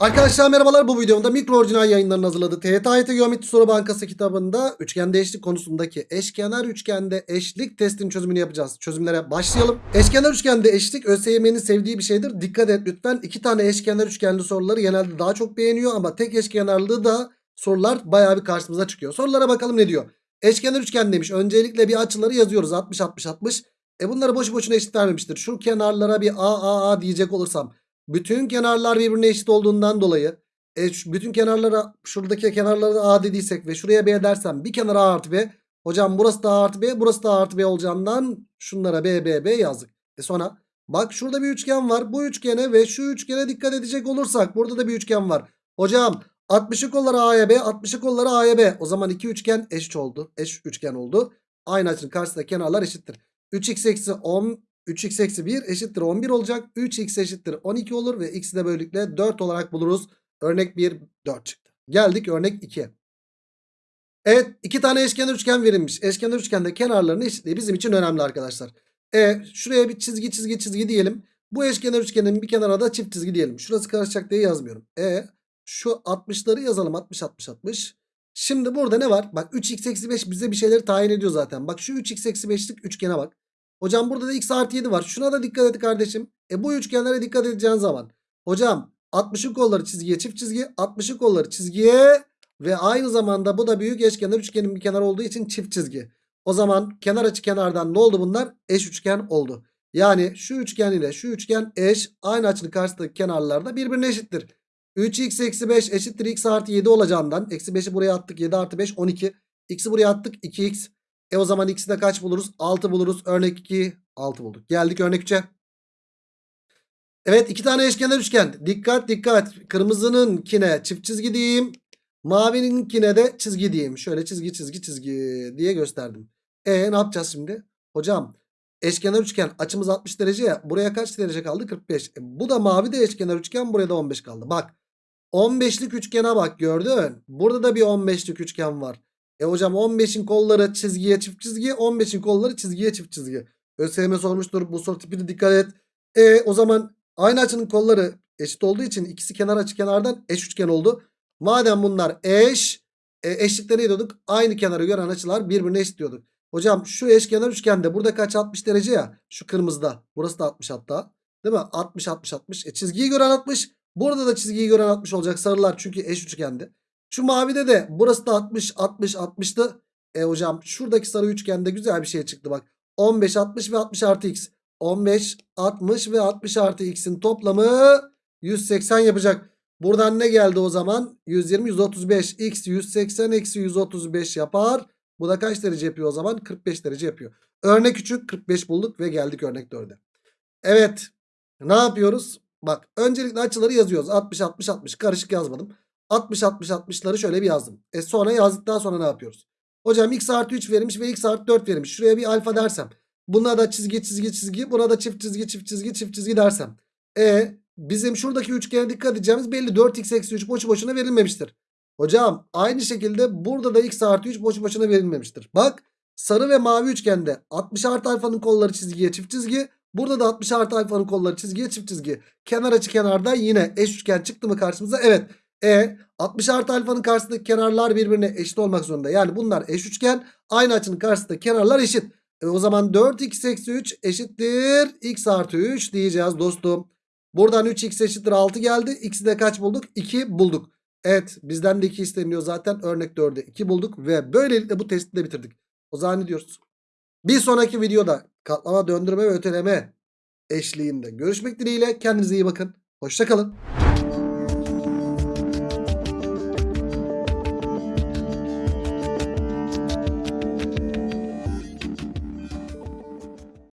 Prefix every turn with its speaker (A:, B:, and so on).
A: Arkadaşlar merhabalar bu videomda mikro orijinal yayınlarının hazırladığı TYT Geometri Soru Bankası kitabında üçgende eşlik konusundaki eşkenar üçgende eşlik testinin çözümünü yapacağız. Çözümlere başlayalım. Eşkenar üçgende eşlik ÖSYM'nin sevdiği bir şeydir. Dikkat et lütfen. iki tane eşkenar üçgenli soruları genelde daha çok beğeniyor ama tek eşkenarlığı da sorular bayağı bir karşımıza çıkıyor. Sorulara bakalım ne diyor. Eşkenar üçgen demiş. Öncelikle bir açıları yazıyoruz. 60 60 60. E bunları boşu boşuna eşit vermemiştir. Şu kenarlara bir A A A diyecek olursam bütün kenarlar birbirine eşit olduğundan dolayı e, bütün kenarlara şuradaki kenarlara A dediysek ve şuraya B dersem bir kenara A artı B. Hocam burası da A artı B burası da A artı B olacağından şunlara B B B yazdık. E sonra bak şurada bir üçgen var. Bu üçgene ve şu üçgene dikkat edecek olursak burada da bir üçgen var. Hocam 60'ı kolları A'ya B 60'ı kolları A'ya B. O zaman iki üçgen eşit oldu. Eş üçgen oldu. Aynı açının karşısında kenarlar eşittir. 3x eksi 10 3x eksi 1 eşittir 11 olacak. 3x eşittir 12 olur ve x'i de böylelikle 4 olarak buluruz. Örnek 1 4 çıktı. Geldik örnek 2'ye. Evet iki tane eşkenar üçgen verilmiş. Eşkenar üçgende kenarlarının eşitliği bizim için önemli arkadaşlar. E şuraya bir çizgi çizgi çizgi diyelim. Bu eşkenar üçgenin bir kenara da çift çizgi diyelim. Şurası karışacak diye yazmıyorum. E şu 60'ları yazalım 60 60 60. Şimdi burada ne var? Bak 3x eksi 5 bize bir şeyleri tayin ediyor zaten. Bak şu 3x eksi 5'lik üçgene bak. Hocam burada da x artı 7 var. Şuna da dikkat et kardeşim. E bu üçgenlere dikkat edeceğin zaman. Hocam 60'ın kolları çizgiye çift çizgi. 60'ın kolları çizgiye. Ve aynı zamanda bu da büyük eşkenar üçgenin bir kenar olduğu için çift çizgi. O zaman kenar açı kenardan ne oldu bunlar? Eş üçgen oldu. Yani şu üçgen ile şu üçgen eş. Aynı açının karşısındaki kenarlar da birbirine eşittir. 3x eksi 5 eşittir x artı 7 olacağından. Eksi 5'i buraya attık. 7 artı 5 12. X'i buraya attık 2x. E o zaman x'i de kaç buluruz? 6 buluruz. Örnek 2 6 bulduk. Geldik örnek 3'e. Evet iki tane eşkenar üçgen. Dikkat dikkat. Kırmızınınkine çift çizgi diyeyim. Mavininkine de çizgi diyeyim. Şöyle çizgi çizgi çizgi diye gösterdim. E ne yapacağız şimdi? Hocam eşkenar üçgen açımız 60 derece ya. Buraya kaç derece kaldı? 45. E, bu da mavi de eşkenar üçgen. Buraya da 15 kaldı. Bak 15'lik üçgene bak gördün. Burada da bir 15'lik üçgen var. E hocam 15'in kolları çizgiye çift çizgi. 15'in kolları çizgiye çift çizgi. ÖSYM sormuştur. Bu soru tipine dikkat et. E o zaman aynı açının kolları eşit olduğu için ikisi kenar açı kenardan eş üçgen oldu. Madem bunlar eş e, eşlikte ne diyorduk? Aynı kenarı gören açılar birbirine eşit diyorduk. Hocam şu eşkenar üçgende burada kaç 60 derece ya? Şu kırmızıda. Burası da 60 hatta. Değil mi? 60 60 60. E çizgiyi gören 60. Burada da çizgiyi gören 60 olacak sarılar çünkü eş üçgendi. Şu mavide de burası da 60 60 60'tı. E hocam şuradaki sarı üçgende güzel bir şey çıktı bak. 15 60 ve 60 artı x. 15 60 ve 60 artı x'in toplamı 180 yapacak. Buradan ne geldi o zaman? 120 135 x 180 eksi 135 yapar. Bu da kaç derece yapıyor o zaman? 45 derece yapıyor. Örnek küçük 45 bulduk ve geldik örnek 4'e. Evet. Ne yapıyoruz? Bak öncelikle açıları yazıyoruz. 60 60 60 karışık yazmadım. 60 60 60'ları şöyle bir yazdım. E sonra yazdıktan sonra ne yapıyoruz? Hocam x artı 3 verilmiş ve x artı 4 verilmiş. Şuraya bir alfa dersem. Buna da çizgi çizgi çizgi. Buna da çift çizgi çift çizgi çift çizgi dersem. E bizim şuradaki üçgene dikkat edeceğimiz belli. 4x eksi 3 boşu boşuna verilmemiştir. Hocam aynı şekilde burada da x artı 3 boşu boşuna verilmemiştir. Bak sarı ve mavi üçgende 60 artı alfanın kolları çizgiye çift çizgi. Burada da 60 artı alfanın kolları çizgiye çift çizgi. Kenar açı kenarda yine eş üçgen çıktı mı karşımıza? Evet. E 60 artı alfanın karşısındaki kenarlar birbirine eşit olmak zorunda. Yani bunlar eş üçgen. Aynı açının karşısındaki kenarlar eşit. E, o zaman 4x eksi 3 eşittir x artı 3 diyeceğiz dostum. Buradan 3x eşittir 6 geldi. X'i de kaç bulduk? 2 bulduk. Evet bizden de 2 isteniyor zaten. Örnek 4'e 2 bulduk. Ve böylelikle bu testi de bitirdik. O zaman ne diyoruz? Bir sonraki videoda katlama, döndürme ve öteleme eşliğinde görüşmek dileğiyle. Kendinize iyi bakın. Hoşçakalın.